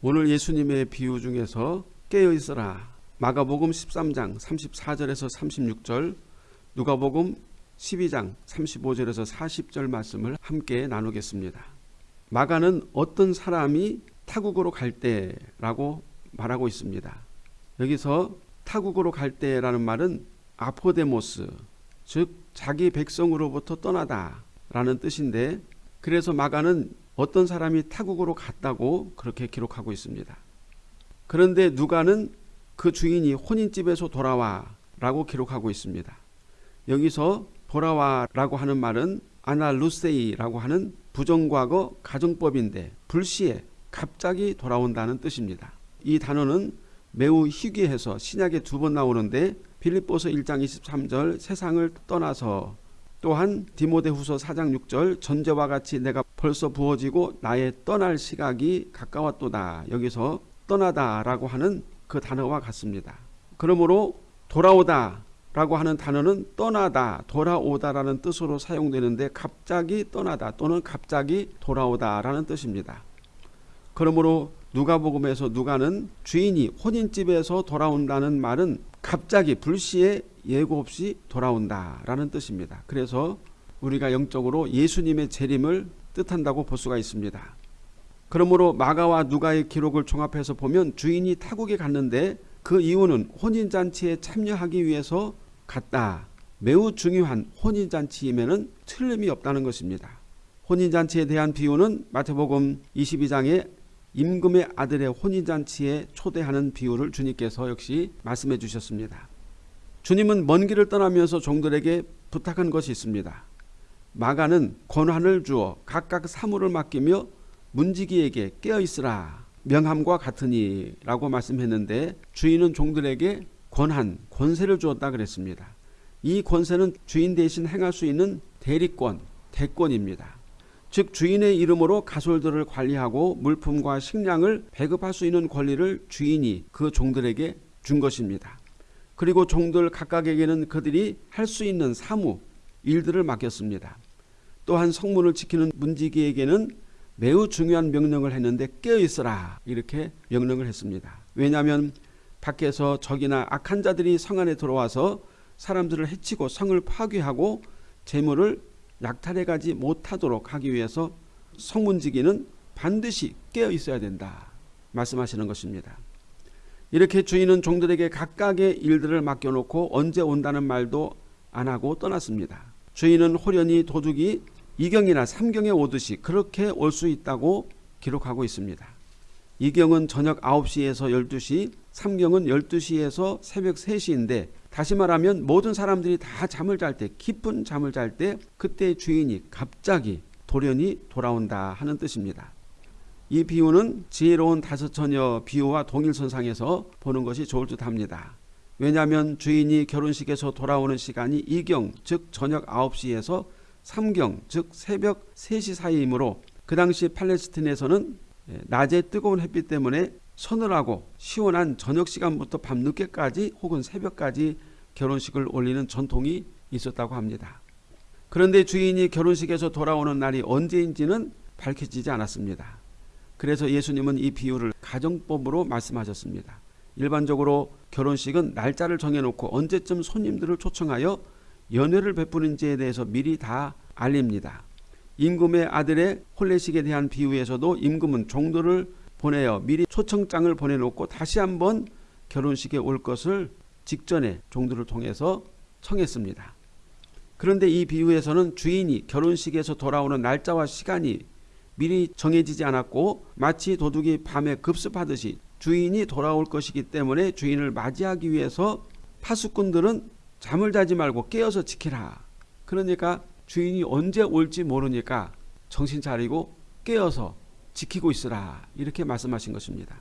오늘 예수님의 비유 중에서 깨어 있어라. 마가복음 13장 34절에서 36절, 누가복음 12장 35절에서 40절 말씀을 함께 나누겠습니다. 마가는 어떤 사람이 타국으로 갈 때라고 말하고 있습니다. 여기서 타국으로 갈 때라는 말은 아포데모스, 즉 자기 백성으로부터 떠나다 라는 뜻인데 그래서 마가는 어떤 사람이 타국으로 갔다고 그렇게 기록하고 있습니다. 그런데 누가는 그 주인이 혼인집에서 돌아와 라고 기록하고 있습니다. 여기서 돌아와 라고 하는 말은 아날루세이라고 하는 부정과거 가정법인데 불시에 갑자기 돌아온다는 뜻입니다. 이 단어는 매우 희귀해서 신약에 두 번 나오는데 빌립보서 1장 23절 세상을 떠나서 또한 디모데후서 4장 6절 전제와 같이 내가 벌써 부어지고 나의 떠날 시각이 가까웠도다. 여기서 떠나다라고 하는 그 단어와 같습니다. 그러므로 돌아오다 라고 하는 단어는 떠나다, 돌아오다라는 뜻으로 사용되는데 갑자기 떠나다 또는 갑자기 돌아오다라는 뜻입니다. 그러므로 누가복음에서 누가는 주인이 혼인집에서 돌아온다는 말은 갑자기 불시에 예고 없이 돌아온다라는 뜻입니다. 그래서 우리가 영적으로 예수님의 재림을 뜻한다고 볼 수가 있습니다. 그러므로 마가와 누가의 기록을 종합해서 보면 주인이 타국에 갔는데 그 이유는 혼인잔치에 참여하기 위해서 갔다. 매우 중요한 혼인잔치임에는 틀림이 없다는 것입니다. 혼인잔치에 대한 비유는 마태복음 22장에 임금의 아들의 혼인잔치에 초대하는 비유를 주님께서 역시 말씀해 주셨습니다. 주님은 먼 길을 떠나면서 종들에게 부탁한 것이 있습니다. 마가는 권한을 주어 각각 사물을 맡기며 문지기에게 깨어 있으라 명함과 같으니 라고 말씀했는데 주인은 종들에게 권한, 권세를 주었다 그랬습니다. 이 권세는 주인 대신 행할 수 있는 대리권, 대권입니다. 즉 주인의 이름으로 가솔들을 관리하고 물품과 식량을 배급할 수 있는 권리를 주인이 그 종들에게 준 것입니다. 그리고 종들 각각에게는 그들이 할 수 있는 사무, 일들을 맡겼습니다. 또한 성문을 지키는 문지기에게는 매우 중요한 명령을 했는데 깨어 있어라 이렇게 명령을 했습니다. 왜냐하면 밖에서 적이나 악한 자들이 성 안에 들어와서 사람들을 해치고 성을 파괴하고 재물을 약탈해 가지 못하도록 하기 위해서 성문지기는 반드시 깨어 있어야 된다 말씀하시는 것입니다. 이렇게 주인은 종들에게 각각의 일들을 맡겨놓고 언제 온다는 말도 안 하고 떠났습니다. 주인은 호련히 도둑이 이경이나 삼경에 오듯이 그렇게 올 수 있다고 기록하고 있습니다. 이경은 저녁 9시에서 12시, 삼경은 12시에서 새벽 3시인데 다시 말하면 모든 사람들이 다 잠을 잘 때, 깊은 잠을 잘 때 그때 주인이 갑자기 돌연히 돌아온다 하는 뜻입니다. 이 비유는 지혜로운 다섯 처녀 비유와 동일선상에서 보는 것이 좋을 듯 합니다. 왜냐하면 주인이 결혼식에서 돌아오는 시간이 이경 즉 저녁 9시에서 삼경 즉 새벽 3시 사이이므로 그 당시 팔레스틴에서는 낮에 뜨거운 햇빛 때문에 서늘하고 시원한 저녁 시간부터 밤늦게까지 혹은 새벽까지 결혼식을 올리는 전통이 있었다고 합니다. 그런데 주인이 결혼식에서 돌아오는 날이 언제인지는 밝혀지지 않았습니다. 그래서 예수님은 이 비유를 가정법으로 말씀하셨습니다. 일반적으로 결혼식은 날짜를 정해놓고 언제쯤 손님들을 초청하여 연회를 베푸는지에 대해서 미리 다 알립니다. 임금의 아들의 혼례식에 대한 비유에서도 임금은 종들을 보내어 미리 초청장을 보내놓고 다시 한번 결혼식에 올 것을 직전에 종들을 통해서 청했습니다. 그런데 이 비유에서는 주인이 결혼식에서 돌아오는 날짜와 시간이 미리 정해지지 않았고 마치 도둑이 밤에 급습하듯이 주인이 돌아올 것이기 때문에 주인을 맞이하기 위해서 파수꾼들은 잠을 자지 말고 깨어서 지키라. 그러니까 주인이 언제 올지 모르니까 정신 차리고 깨어서 지키고 있으라. 이렇게 말씀하신 것입니다.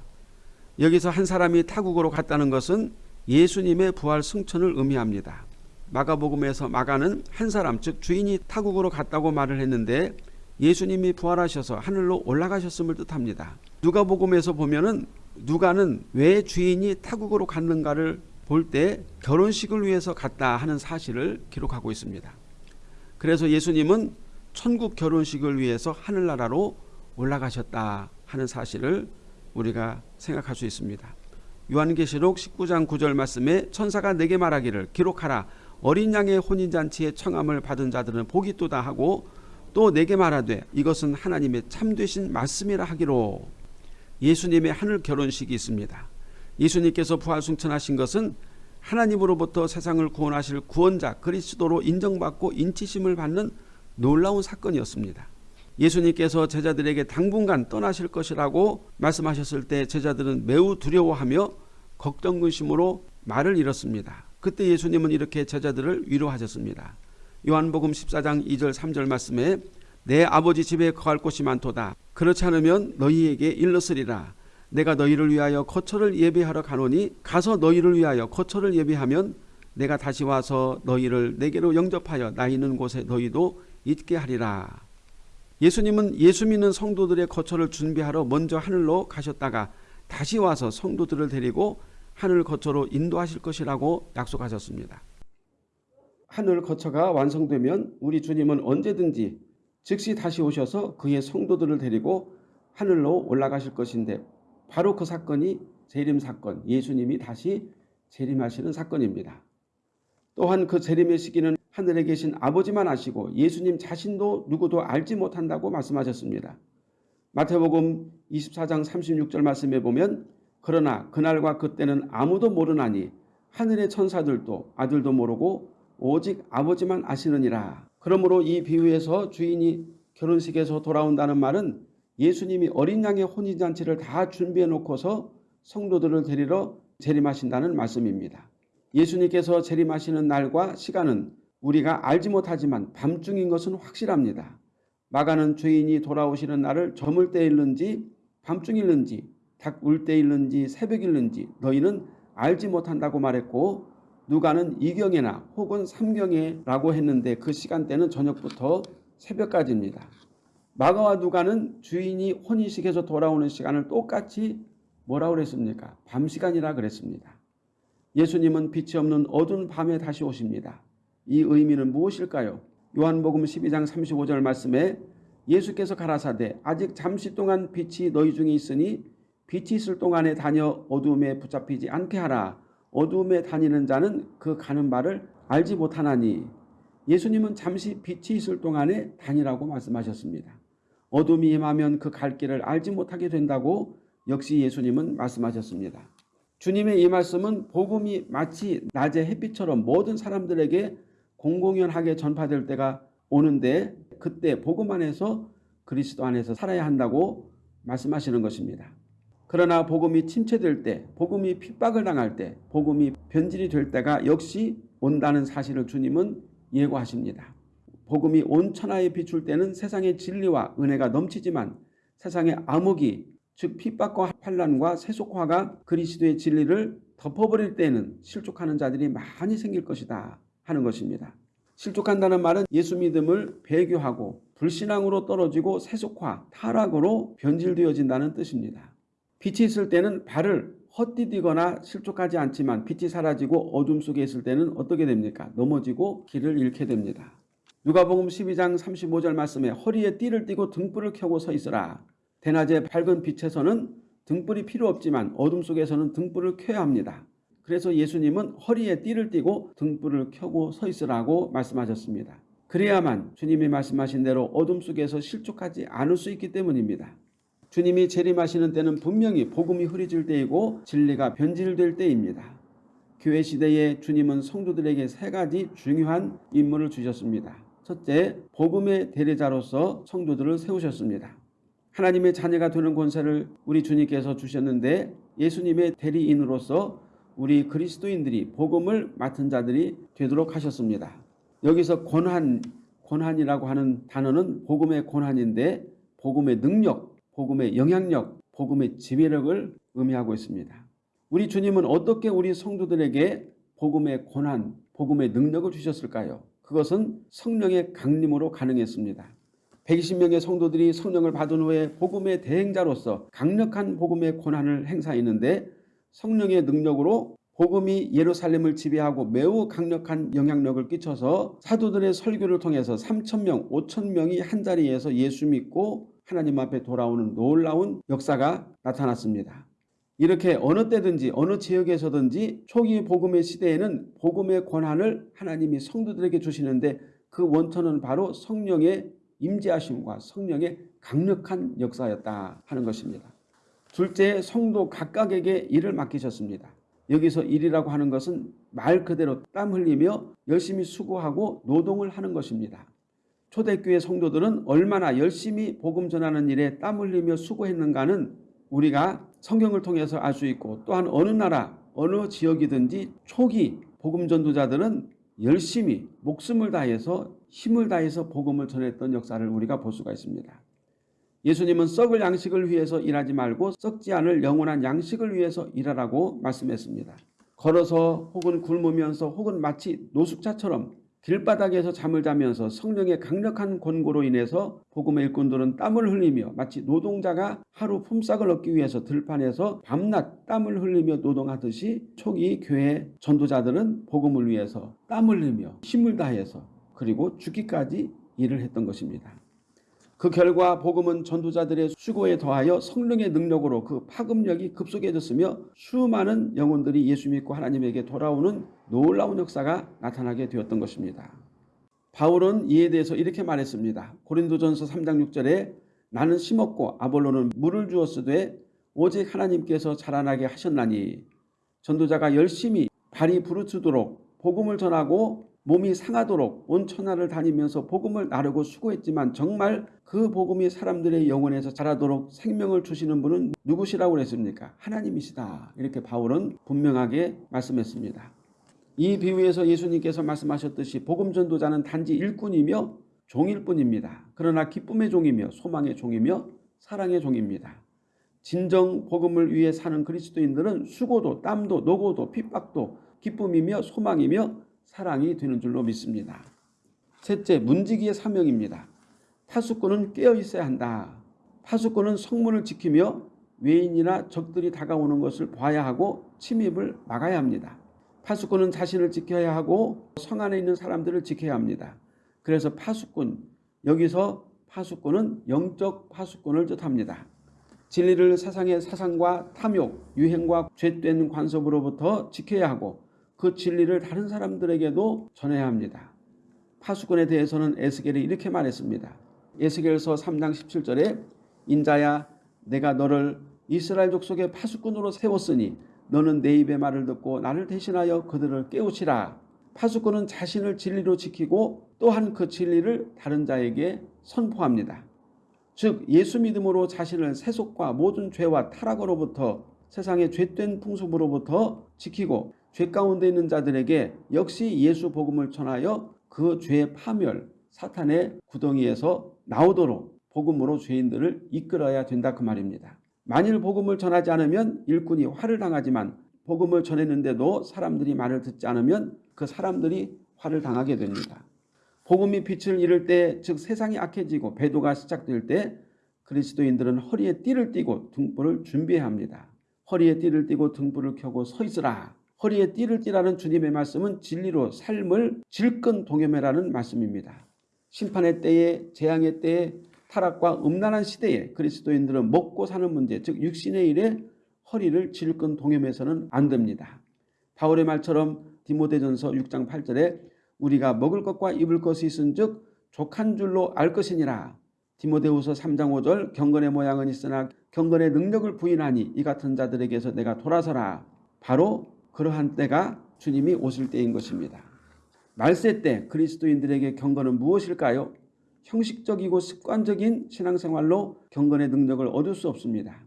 여기서 한 사람이 타국으로 갔다는 것은 예수님의 부활 승천을 의미합니다. 마가복음에서 마가는 한 사람 즉 주인이 타국으로 갔다고 말을 했는데 예수님이 부활하셔서 하늘로 올라가셨음을 뜻합니다. 누가복음에서 보면은 누가는 왜 주인이 타국으로 갔는가를 볼 때 결혼식을 위해서 갔다 하는 사실을 기록하고 있습니다. 그래서 예수님은 천국 결혼식을 위해서 하늘나라로 올라가셨다 하는 사실을 우리가 생각할 수 있습니다. 요한계시록 19장 9절 말씀에 천사가 내게 말하기를 기록하라 어린 양의 혼인잔치에 청함을 받은 자들은 복이 또다 하고 또 내게 말하되 이것은 하나님의 참되신 말씀이라 하기로 예수님의 하늘 결혼식이 있습니다. 예수님께서 부활승천하신 것은 하나님으로부터 세상을 구원하실 구원자 그리스도로 인정받고 인치심을 받는 놀라운 사건이었습니다. 예수님께서 제자들에게 당분간 떠나실 것이라고 말씀하셨을 때 제자들은 매우 두려워하며 걱정 근심으로 말을 잃었습니다. 그때 예수님은 이렇게 제자들을 위로하셨습니다. 요한복음 14장 2절 3절 말씀에 내 아버지 집에 거할 곳이 많도다. 그렇지 않으면 너희에게 일렀으리라. 내가 너희를 위하여 거처를 예배하러 가노니 가서 너희를 위하여 거처를 예배하면 내가 다시 와서 너희를 내게로 영접하여 나 있는 곳에 너희도 있게 하리라. 예수님은 예수 믿는 성도들의 거처를 준비하러 먼저 하늘로 가셨다가 다시 와서 성도들을 데리고 하늘 거처로 인도하실 것이라고 약속하셨습니다. 하늘 거처가 완성되면 우리 주님은 언제든지 즉시 다시 오셔서 그의 성도들을 데리고 하늘로 올라가실 것인데 바로 그 사건이 재림 사건, 예수님이 다시 재림하시는 사건입니다. 또한 그 재림의 시기는 하늘에 계신 아버지만 아시고 예수님 자신도 누구도 알지 못한다고 말씀하셨습니다. 마태복음 24장 36절 말씀에 보면 그러나 그날과 그때는 아무도 모르나니 하늘의 천사들도 아들도 모르고 오직 아버지만 아시느니라. 그러므로 이 비유에서 주인이 결혼식에서 돌아온다는 말은 예수님이 어린 양의 혼인잔치를 다 준비해 놓고서 성도들을 데리러 재림하신다는 말씀입니다. 예수님께서 재림하시는 날과 시간은 우리가 알지 못하지만 밤중인 것은 확실합니다. 마가는 죄인이 돌아오시는 날을 저물 때일는지 밤중일는지 닭울 때일는지 새벽일는지 너희는 알지 못한다고 말했고 누가는 이경에나 혹은 삼경에라고 했는데 그 시간대는 저녁부터 새벽까지입니다. 마가와 누가는 주인이 혼인식에서 돌아오는 시간을 똑같이 뭐라고 그랬습니까? 밤 시간이라 그랬습니다. 예수님은 빛이 없는 어두운 밤에 다시 오십니다. 이 의미는 무엇일까요? 요한복음 12장 35절 말씀에 예수께서 가라사대 아직 잠시 동안 빛이 너희 중에 있으니 빛이 있을 동안에 다녀 어두움에 붙잡히지 않게 하라. 어두움에 다니는 자는 그 가는 바를 알지 못하나니 예수님은 잠시 빛이 있을 동안에 다니라고 말씀하셨습니다. 어둠이 임하면 그 갈 길을 알지 못하게 된다고 역시 예수님은 말씀하셨습니다. 주님의 이 말씀은 복음이 마치 낮의 햇빛처럼 모든 사람들에게 공공연하게 전파될 때가 오는데 그때 복음 안에서 그리스도 안에서 살아야 한다고 말씀하시는 것입니다. 그러나 복음이 침체될 때, 복음이 핍박을 당할 때, 복음이 변질이 될 때가 역시 온다는 사실을 주님은 예고하십니다. 복음이 온 천하에 비출 때는 세상의 진리와 은혜가 넘치지만 세상의 암흑이 즉 핍박과 환란과 세속화가 그리스도의 진리를 덮어버릴 때는 실족하는 자들이 많이 생길 것이다 하는 것입니다. 실족한다는 말은 예수 믿음을 배교하고 불신앙으로 떨어지고 세속화, 타락으로 변질되어진다는 뜻입니다. 빛이 있을 때는 발을 헛디디거나 실족하지 않지만 빛이 사라지고 어둠 속에 있을 때는 어떻게 됩니까? 넘어지고 길을 잃게 됩니다. 누가복음 12장 35절 말씀에 허리에 띠를 띠고 등불을 켜고 서 있으라. 대낮에 밝은 빛에서는 등불이 필요 없지만 어둠 속에서는 등불을 켜야 합니다. 그래서 예수님은 허리에 띠를 띠고 등불을 켜고 서 있으라고 말씀하셨습니다. 그래야만 주님이 말씀하신 대로 어둠 속에서 실족하지 않을 수 있기 때문입니다. 주님이 재림하시는 때는 분명히 복음이 흐려질 때이고 진리가 변질될 때입니다. 교회 시대에 주님은 성도들에게 세 가지 중요한 임무를 주셨습니다. 첫째, 복음의 대리자로서 성도들을 세우셨습니다. 하나님의 자녀가 되는 권세를 우리 주님께서 주셨는데 예수님의 대리인으로서 우리 그리스도인들이 복음을 맡은 자들이 되도록 하셨습니다. 여기서 권한, 권한이라고 하는 단어는 복음의 권한인데 복음의 능력, 복음의 영향력, 복음의 지배력을 의미하고 있습니다. 우리 주님은 어떻게 우리 성도들에게 복음의 권한, 복음의 능력을 주셨을까요? 그것은 성령의 강림으로 가능했습니다. 120명의 성도들이 성령을 받은 후에 복음의 대행자로서 강력한 복음의 권한을 행사했는데 성령의 능력으로 복음이 예루살렘을 지배하고 매우 강력한 영향력을 끼쳐서 사도들의 설교를 통해서 3천명, 5천명이 한자리에서 예수 믿고 하나님 앞에 돌아오는 놀라운 역사가 나타났습니다. 이렇게 어느 때든지 어느 지역에서든지 초기 복음의 시대에는 복음의 권한을 하나님이 성도들에게 주시는데 그 원천은 바로 성령의 임재하심과 성령의 강력한 역사였다 하는 것입니다. 둘째 성도 각각에게 일을 맡기셨습니다. 여기서 일이라고 하는 것은 말 그대로 땀 흘리며 열심히 수고하고 노동을 하는 것입니다. 초대교회 성도들은 얼마나 열심히 복음 전하는 일에 땀 흘리며 수고했는가는 우리가 성경을 통해서 알 수 있고 또한 어느 나라 어느 지역이든지 초기 복음 전도자들은 열심히 목숨을 다해서 힘을 다해서 복음을 전했던 역사를 우리가 볼 수가 있습니다. 예수님은 썩을 양식을 위해서 일하지 말고 썩지 않을 영원한 양식을 위해서 일하라고 말씀했습니다. 걸어서 혹은 굶으면서 혹은 마치 노숙자처럼 길바닥에서 잠을 자면서 성령의 강력한 권고로 인해서 복음의 일꾼들은 땀을 흘리며 마치 노동자가 하루 품삯을 얻기 위해서 들판에서 밤낮 땀을 흘리며 노동하듯이 초기 교회 전도자들은 복음을 위해서 땀을 흘리며 힘을 다해서 그리고 죽기까지 일을 했던 것입니다. 그 결과 복음은 전도자들의 수고에 더하여 성령의 능력으로 그 파급력이 급속해졌으며 수많은 영혼들이 예수 믿고 하나님에게 돌아오는 놀라운 역사가 나타나게 되었던 것입니다. 바울은 이에 대해서 이렇게 말했습니다. 고린도전서 3장 6절에 나는 심었고 아볼로는 물을 주었으되 오직 하나님께서 자라나게 하셨나니 전도자가 열심히 발이 부르트도록 복음을 전하고 몸이 상하도록 온 천하를 다니면서 복음을 나르고 수고했지만 정말 그 복음이 사람들의 영혼에서 자라도록 생명을 주시는 분은 누구시라고 그랬습니까? 하나님이시다. 이렇게 바울은 분명하게 말씀했습니다. 이 비유에서 예수님께서 말씀하셨듯이 복음 전도자는 단지 일꾼이며 종일 뿐입니다. 그러나 기쁨의 종이며 소망의 종이며 사랑의 종입니다. 진정 복음을 위해 사는 그리스도인들은 수고도 땀도 노고도 핍박도 기쁨이며 소망이며 사랑이 되는 줄로 믿습니다. 셋째, 문지기의 사명입니다. 파수꾼은 깨어 있어야 한다. 파수꾼은 성문을 지키며 외인이나 적들이 다가오는 것을 봐야 하고 침입을 막아야 합니다. 파수꾼은 자신을 지켜야 하고 성 안에 있는 사람들을 지켜야 합니다. 그래서 파수꾼, 여기서 파수꾼은 영적 파수꾼을 뜻합니다. 진리를 세상의 사상과 탐욕, 유행과 죄된 관습으로부터 지켜야 하고 그 진리를 다른 사람들에게도 전해야 합니다. 파수꾼에 대해서는 에스겔이 이렇게 말했습니다. 에스겔서 3장 17절에 인자야 내가 너를 이스라엘 족속의 파수꾼으로 세웠으니 너는 내 입의 말을 듣고 나를 대신하여 그들을 깨우치라. 파수꾼은 자신을 진리로 지키고 또한 그 진리를 다른 자에게 선포합니다. 즉 예수 믿음으로 자신을 세속과 모든 죄와 타락으로부터 세상의 죄된 풍습으로부터 지키고 죄 가운데 있는 자들에게 역시 예수 복음을 전하여 그 죄의 파멸, 사탄의 구덩이에서 나오도록 복음으로 죄인들을 이끌어야 된다 그 말입니다. 만일 복음을 전하지 않으면 일꾼이 화를 당하지만 복음을 전했는데도 사람들이 말을 듣지 않으면 그 사람들이 화를 당하게 됩니다. 복음이 빛을 잃을 때, 즉 세상이 악해지고 배도가 시작될 때 그리스도인들은 허리에 띠를 띠고 등불을 준비해야 합니다. 허리에 띠를 띠고 등불을 켜고 서 있으라. 허리에 띠를 띠라는 주님의 말씀은 진리로 삶을 질끈 동여매라는 말씀입니다. 심판의 때에 재앙의 때에 타락과 음란한 시대에 그리스도인들은 먹고 사는 문제 즉 육신의 일에 허리를 질끈 동여매서는 안 됩니다. 바울의 말처럼 디모데전서 6장 8절에 우리가 먹을 것과 입을 것이 있은 즉 족한 줄로 알 것이니라. 디모데후서 3장 5절 경건의 모양은 있으나 경건의 능력을 부인하니 이 같은 자들에게서 내가 돌아서라. 바로 그러한 때가 주님이 오실 때인 것입니다. 말세 때 그리스도인들에게 경건은 무엇일까요? 형식적이고 습관적인 신앙생활로 경건의 능력을 얻을 수 없습니다.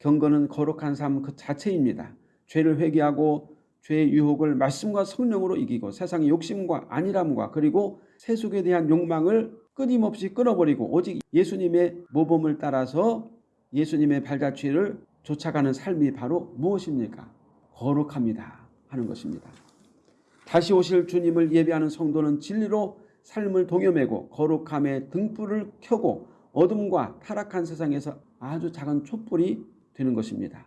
경건은 거룩한 삶 그 자체입니다. 죄를 회개하고 죄의 유혹을 말씀과 성령으로 이기고 세상의 욕심과 안일함과 그리고 세속에 대한 욕망을 끊임없이 끊어버리고 오직 예수님의 모범을 따라서 예수님의 발자취를 쫓아가는 삶이 바로 무엇입니까? 거룩합니다 하는 것입니다. 다시 오실 주님을 예배하는 성도는 진리로 삶을 동여매고 거룩함의 등불을 켜고 어둠과 타락한 세상에서 아주 작은 촛불이 되는 것입니다.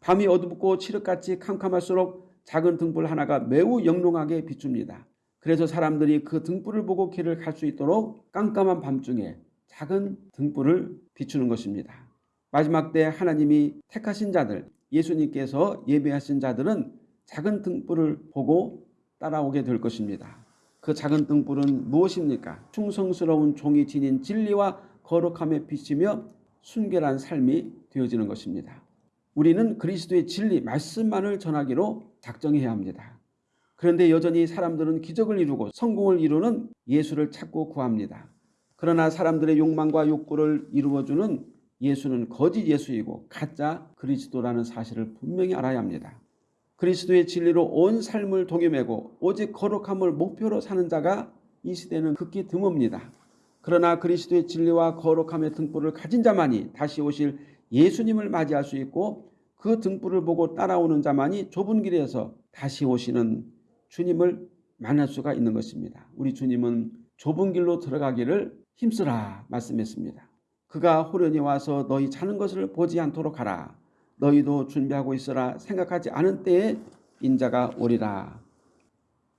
밤이 어둡고 칠흑같이 캄캄할수록 작은 등불 하나가 매우 영롱하게 비춥니다. 그래서 사람들이 그 등불을 보고 길을 갈 수 있도록 깜깜한 밤중에 작은 등불을 비추는 것입니다. 마지막 때 하나님이 택하신 자들, 예수님께서 예배하신 자들은 작은 등불을 보고 따라오게 될 것입니다. 그 작은 등불은 무엇입니까? 충성스러운 종이 지닌 진리와 거룩함에 비치며 순결한 삶이 되어지는 것입니다. 우리는 그리스도의 진리, 말씀만을 전하기로 작정해야 합니다. 그런데 여전히 사람들은 기적을 이루고 성공을 이루는 예수를 찾고 구합니다. 그러나 사람들의 욕망과 욕구를 이루어주는 예수는 거짓 예수이고 가짜 그리스도라는 사실을 분명히 알아야 합니다. 그리스도의 진리로 온 삶을 독여매고 오직 거룩함을 목표로 사는 자가 이 시대는 극히 드뭅니다. 그러나 그리스도의 진리와 거룩함의 등불을 가진 자만이 다시 오실 예수님을 맞이할 수 있고 그 등불을 보고 따라오는 자만이 좁은 길에서 다시 오시는 주님을 만날 수가 있는 것입니다. 우리 주님은 좁은 길로 들어가기를 힘쓰라 말씀했습니다. 그가 호련히 와서 너희 자는 것을 보지 않도록 하라. 너희도 준비하고 있어라. 생각하지 않은 때에 인자가 오리라.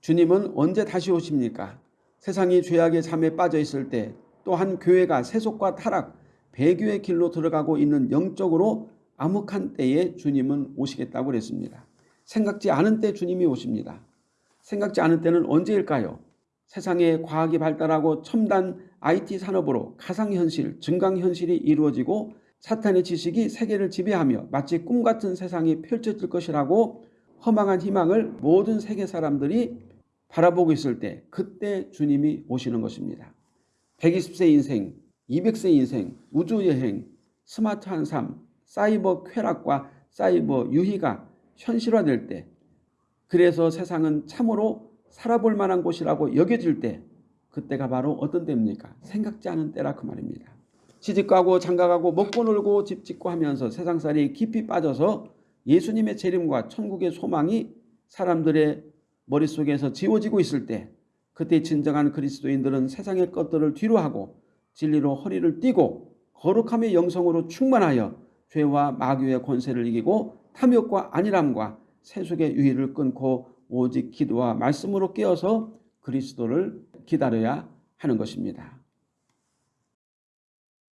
주님은 언제 다시 오십니까? 세상이 죄악의 잠에 빠져 있을 때 또한 교회가 세속과 타락, 배교의 길로 들어가고 있는 영적으로 암흑한 때에 주님은 오시겠다고 그랬습니다. 생각지 않은 때 주님이 오십니다. 생각지 않은 때는 언제일까요? 세상에 과학이 발달하고 첨단 IT 산업으로 가상현실, 증강현실이 이루어지고 사탄의 지식이 세계를 지배하며 마치 꿈 같은 세상이 펼쳐질 것이라고 허망한 희망을 모든 세계 사람들이 바라보고 있을 때 그때 주님이 오시는 것입니다. 120세 인생, 200세 인생, 우주여행, 스마트한 삶, 사이버 쾌락과 사이버 유희가 현실화될 때 그래서 세상은 참으로 살아볼 만한 곳이라고 여겨질 때 그때가 바로 어떤 때입니까? 생각지 않은 때라 그 말입니다. 시집가고 장가가고 먹고 놀고 집 짓고 하면서 세상살이 깊이 빠져서 예수님의 재림과 천국의 소망이 사람들의 머릿속에서 지워지고 있을 때 그때 진정한 그리스도인들은 세상의 것들을 뒤로하고 진리로 허리를 띠고 거룩함의 영성으로 충만하여 죄와 마귀의 권세를 이기고 탐욕과 안일함과 세속의 유의를 끊고 오직 기도와 말씀으로 깨어서 그리스도를 기다려야 하는 것입니다.